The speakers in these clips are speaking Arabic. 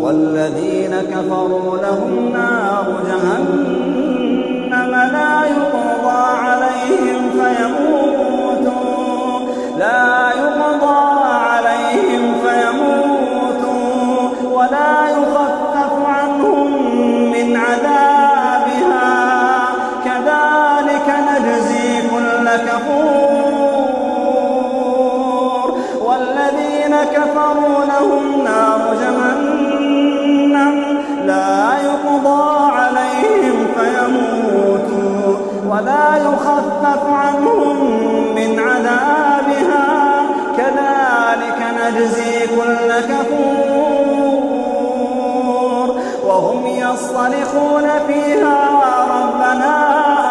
والذين كفروا لهم نار جهنم لا يقضى عليهم فيموتوا لا يقضى عليهم فيموتوا ولا يخفف عنهم من عذابها. كذلك نجزي كل كفور. والذين كفروا لهم نار ولا يخفف عنهم من عذابها. كذلك نجزي كل كفور. وهم يصطرخون فيها ربنا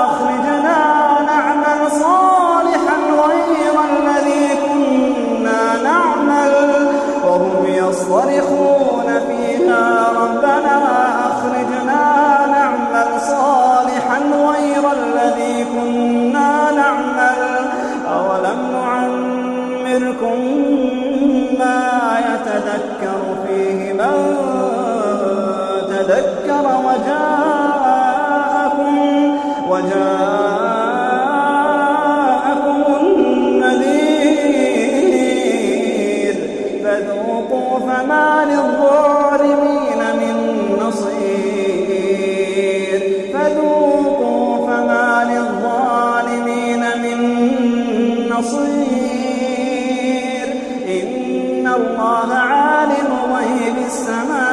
أخرجنا نعمل صالحا غير الذي كنا نعمل. وهم يصطرخون فيها ربنا كنا نعمل أولم نعمركم ما يتذكر فيه من تذكر وجاءكم وجاءكم النذير فذوقوا فما للظالمين نصير إن الله عالم غيب السماوات